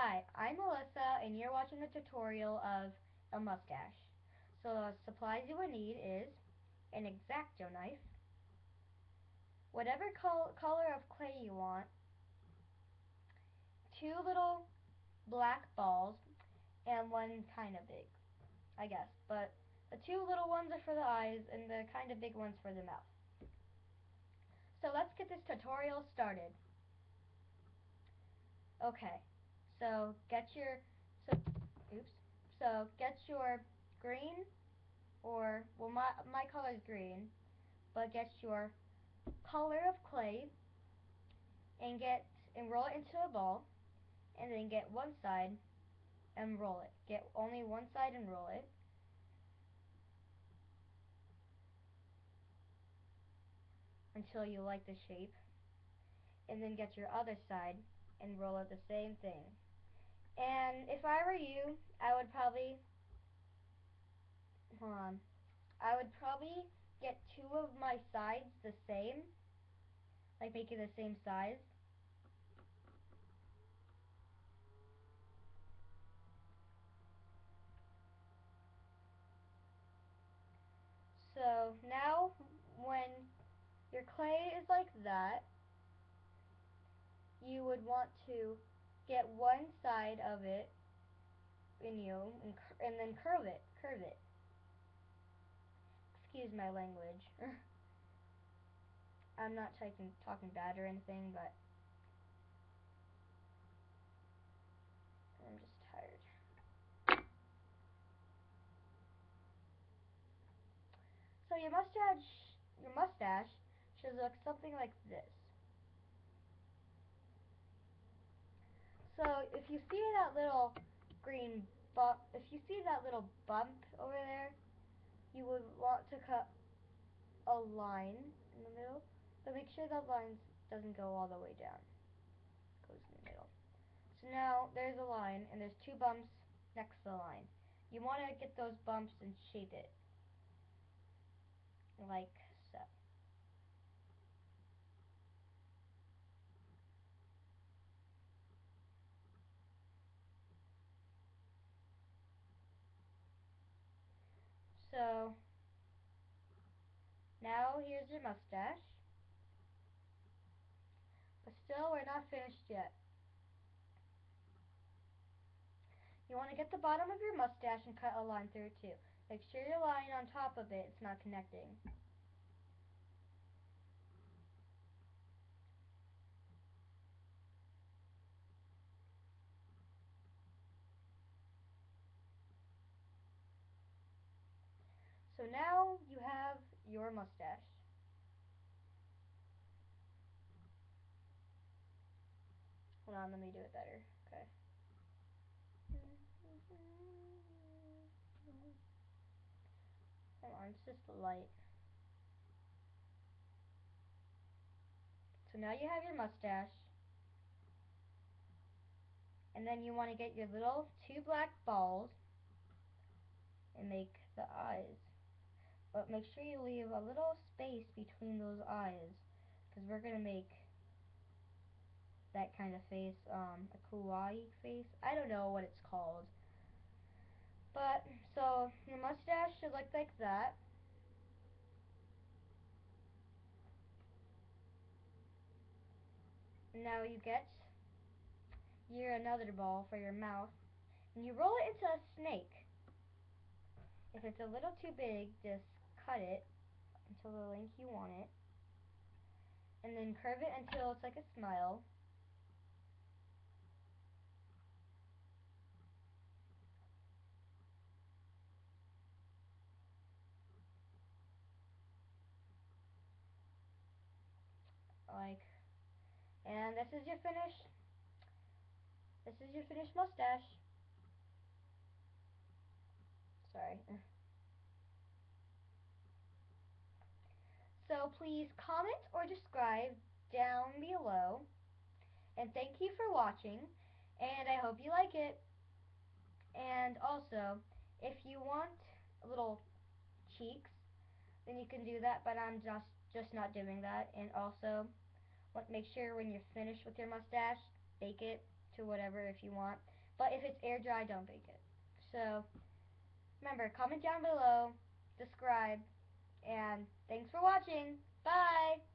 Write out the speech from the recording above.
Hi, I'm Melissa and you're watching a tutorial of a mustache. So the supplies you will need is an X-Acto knife, whatever col color of clay you want, two little black balls, and one kind of big, I guess. But the two little ones are for the eyes and the kind of big ones for the mouth. So let's get this tutorial started. Okay, so get your, so, oops, so get your green, or, well my, my color is green, but get your color of clay, and get, and roll it into a ball, and then get one side, and roll it. Get only one side and roll it. until you like the shape and then get your other side and roll it the same thing and if I were you I would probably hold on. I would probably get two of my sides the same. Like make it the same size. So now when your clay is like that, you would want to get one side of it in you and, and then curve it, curve it. Excuse my language. I'm not talking talking bad or anything, but I'm just tired. So your mustache, your mustache should look something like this. So if you see that little green bump, if you see that little bump over there, you would want to cut a line in the middle, but make sure that line doesn't go all the way down. It goes in the middle. So now there's a line, and there's two bumps next to the line. You want to get those bumps and shape it like so. Now here's your mustache. But still we're not finished yet. You want to get the bottom of your mustache and cut a line through it too. Make sure your line on top of it. it is not connecting. So now you have your mustache. Hold on, let me do it better. Okay. Hold on, it's just the light. So now you have your mustache. And then you want to get your little two black balls and make the eyes. But make sure you leave a little space between those eyes. Because we're going to make that kind of face, um, a kawaii face. I don't know what it's called. But, so, your mustache should look like that. Now you get your another ball for your mouth. And you roll it into a snake. If it's a little too big, just cut it until the length you want it. And then curve it until it's like a smile. Like, and this is your finished, this is your finished mustache. Sorry. So please comment or describe down below. And thank you for watching. And I hope you like it. And also, if you want little cheeks, then you can do that. But I'm just just not doing that. And also, make sure when you're finished with your mustache, bake it to whatever if you want. But if it's air dry, don't bake it. So remember, comment down below, subscribe, and thanks for watching. Bye!